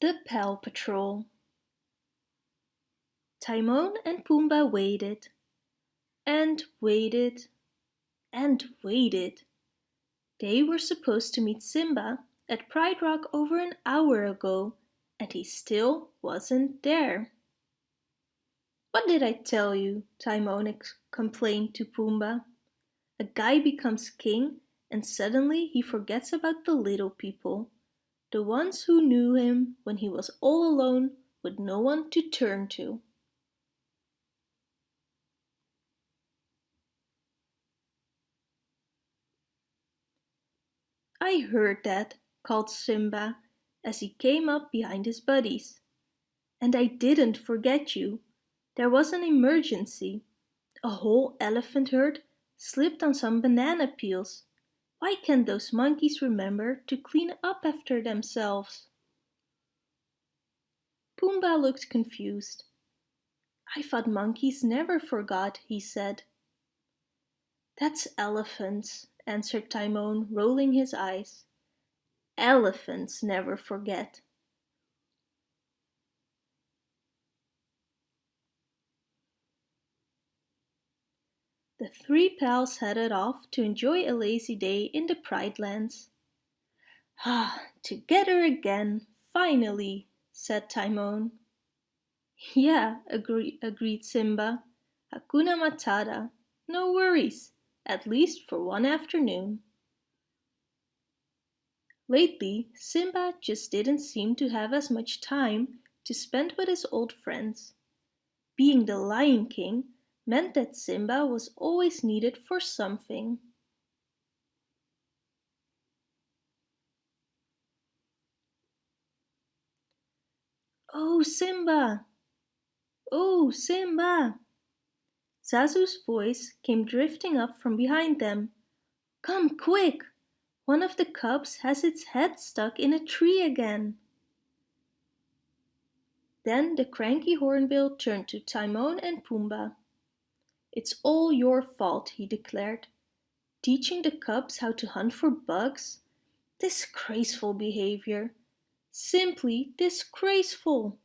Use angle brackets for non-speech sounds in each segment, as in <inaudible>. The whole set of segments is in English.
The Pal Patrol Timon and Pumbaa waited and waited and waited. They were supposed to meet Simba at Pride Rock over an hour ago and he still wasn't there. What did I tell you? Timon complained to Pumbaa. A guy becomes king and suddenly he forgets about the little people the ones who knew him when he was all alone with no one to turn to. I heard that, called Simba as he came up behind his buddies. And I didn't forget you. There was an emergency. A whole elephant herd slipped on some banana peels why can't those monkeys remember to clean up after themselves? Pumbaa looked confused. I thought monkeys never forgot, he said. That's elephants, answered Timon, rolling his eyes. Elephants never forget. The three pals headed off to enjoy a lazy day in the Pride Lands. Ah, together again, finally, said Timon. Yeah, agree, agreed Simba. Hakuna Matata, no worries, at least for one afternoon. Lately, Simba just didn't seem to have as much time to spend with his old friends. Being the Lion King meant that Simba was always needed for something. Oh, Simba! Oh, Simba! Zazu's voice came drifting up from behind them. Come quick! One of the cubs has its head stuck in a tree again. Then the cranky hornbill turned to Timon and Pumbaa. It's all your fault, he declared. Teaching the cubs how to hunt for bugs? Disgraceful behavior. Simply disgraceful.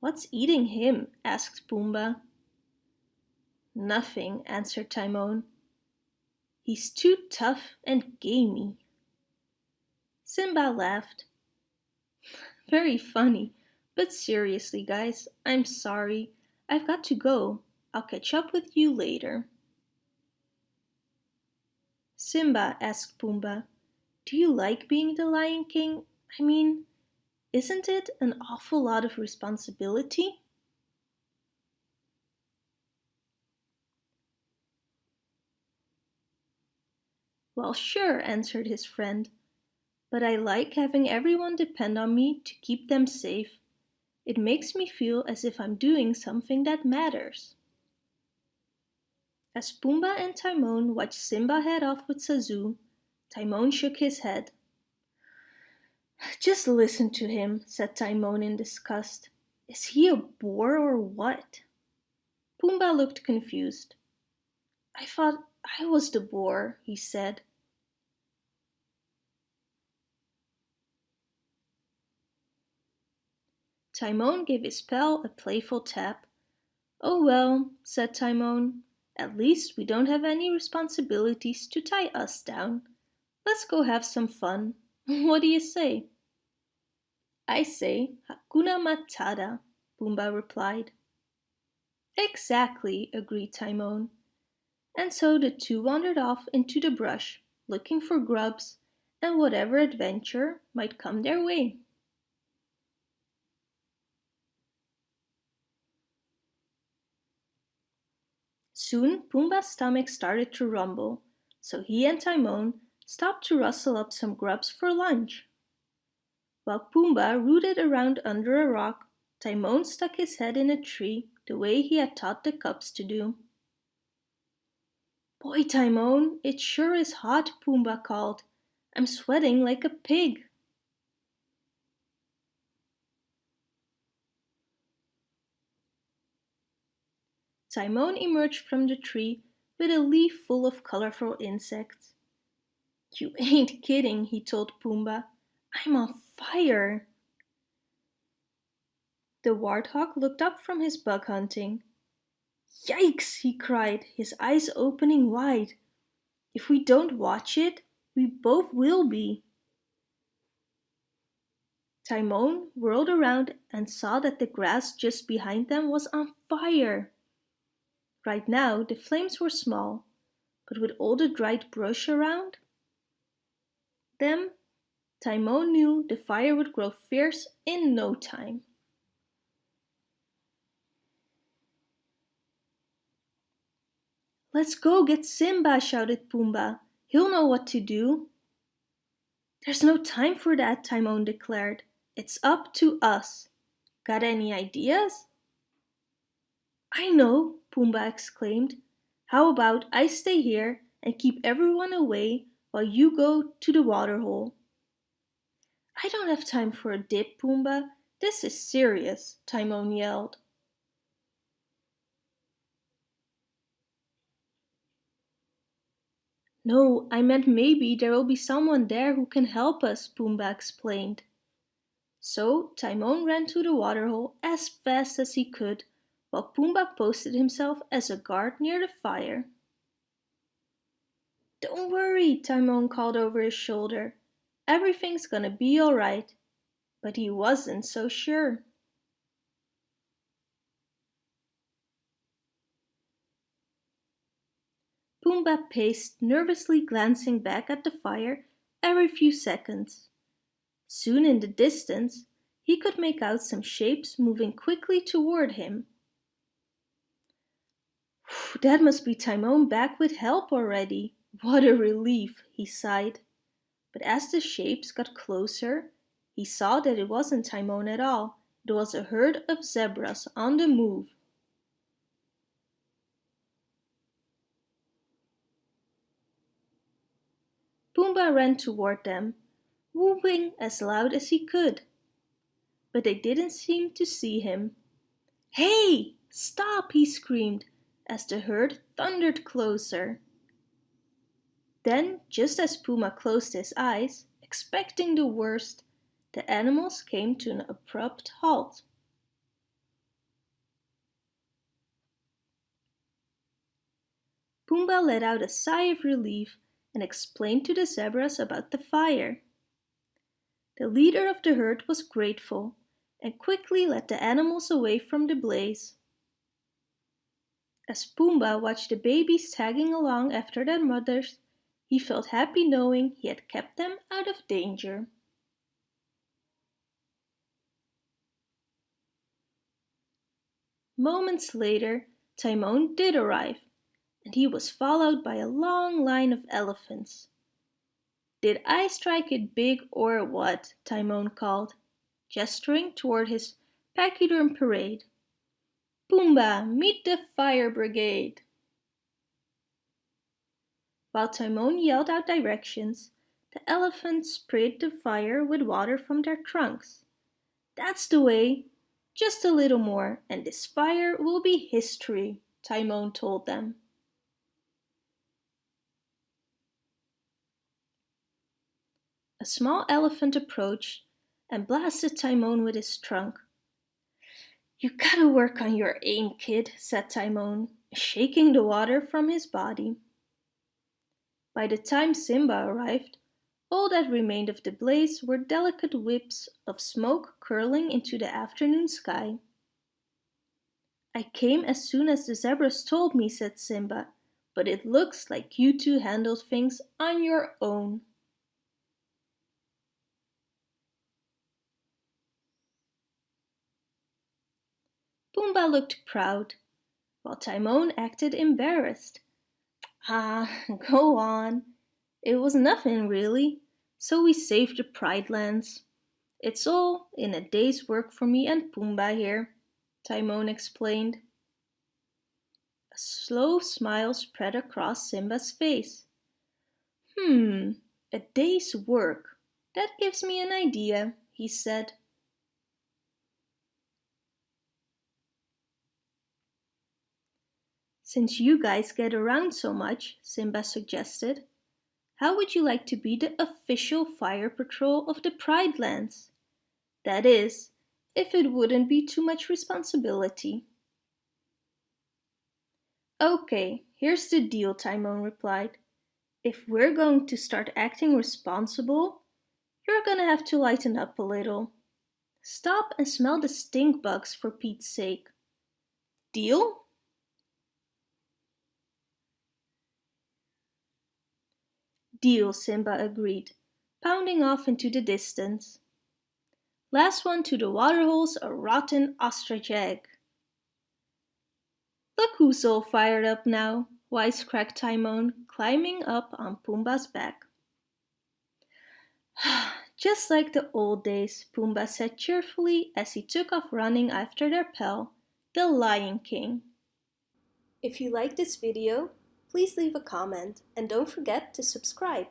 What's eating him? asked Pumbaa. Nothing, answered Timon. He's too tough and gamey. Simba laughed. Very funny. But seriously, guys, I'm sorry. I've got to go. I'll catch up with you later. Simba asked Pumbaa, Do you like being the Lion King? I mean, isn't it an awful lot of responsibility? Well, sure, answered his friend but I like having everyone depend on me to keep them safe. It makes me feel as if I'm doing something that matters. As Pumbaa and Timon watched Simba head off with Zazu, Timon shook his head. Just listen to him, said Timon in disgust. Is he a bore or what? Pumbaa looked confused. I thought I was the bore, he said. Timon gave his pal a playful tap. Oh well, said Timon, at least we don't have any responsibilities to tie us down. Let's go have some fun. <laughs> what do you say? I say Hakuna Matata, Pumbaa replied. Exactly, agreed Timon. And so the two wandered off into the brush, looking for grubs and whatever adventure might come their way. Soon Pumbaa's stomach started to rumble, so he and Timon stopped to rustle up some grubs for lunch. While Pumbaa rooted around under a rock, Timon stuck his head in a tree the way he had taught the cubs to do. Boy, Timon, it sure is hot, Pumbaa called. I'm sweating like a pig. Timon emerged from the tree with a leaf full of colorful insects. You <laughs> ain't kidding, he told Pumbaa. I'm on fire. The warthog looked up from his bug hunting. Yikes, he cried, his eyes opening wide. If we don't watch it, we both will be. Timon whirled around and saw that the grass just behind them was on fire. Right now the flames were small, but with all the dried brush around them, Timon knew the fire would grow fierce in no time. Let's go get Simba, shouted Pumbaa. He'll know what to do. There's no time for that, Timon declared. It's up to us. Got any ideas? I know, Pumbaa exclaimed. How about I stay here and keep everyone away while you go to the waterhole? I don't have time for a dip, Pumbaa. This is serious, Timon yelled. No, I meant maybe there will be someone there who can help us, Pumbaa explained. So Timon ran to the waterhole as fast as he could, while Pumbaa posted himself as a guard near the fire. Don't worry, Timon called over his shoulder. Everything's gonna be alright. But he wasn't so sure. Pumbaa paced, nervously glancing back at the fire every few seconds. Soon in the distance, he could make out some shapes moving quickly toward him. That must be Timon back with help already. What a relief, he sighed. But as the shapes got closer, he saw that it wasn't Timon at all. It was a herd of zebras on the move. Pumbaa ran toward them, whooping as loud as he could. But they didn't seem to see him. Hey! Stop! he screamed as the herd thundered closer. Then, just as Pumbaa closed his eyes, expecting the worst, the animals came to an abrupt halt. Pumbaa let out a sigh of relief and explained to the zebras about the fire. The leader of the herd was grateful and quickly led the animals away from the blaze. As Pumbaa watched the babies tagging along after their mothers, he felt happy knowing he had kept them out of danger. Moments later, Timon did arrive and he was followed by a long line of elephants. Did I strike it big or what? Timon called, gesturing toward his pachyderm parade. Pumbaa, meet the fire brigade! While Timon yelled out directions, the elephants sprayed the fire with water from their trunks. That's the way! Just a little more and this fire will be history, Timon told them. A small elephant approached and blasted Timon with his trunk. You gotta work on your aim, kid, said Timon, shaking the water from his body. By the time Simba arrived, all that remained of the blaze were delicate whips of smoke curling into the afternoon sky. I came as soon as the zebras told me, said Simba, but it looks like you two handled things on your own. Pumbaa looked proud, while Timon acted embarrassed. Ah, <laughs> go on. It was nothing really, so we saved the Pride Lands. It's all in a day's work for me and Pumbaa here, Timon explained. A slow smile spread across Simba's face. Hmm, a day's work. That gives me an idea, he said. Since you guys get around so much, Simba suggested, how would you like to be the official fire patrol of the Pride Lands? That is, if it wouldn't be too much responsibility. Okay, here's the deal, Timon replied. If we're going to start acting responsible, you're gonna have to lighten up a little. Stop and smell the stink bugs for Pete's sake. Deal? Deal, Simba agreed, pounding off into the distance. Last one to the waterhole's a rotten ostrich egg. Look who's all fired up now, wisecracked Timon, climbing up on Pumbaa's back. <sighs> Just like the old days, Pumbaa said cheerfully as he took off running after their pal, the Lion King. If you like this video, please leave a comment and don't forget to subscribe.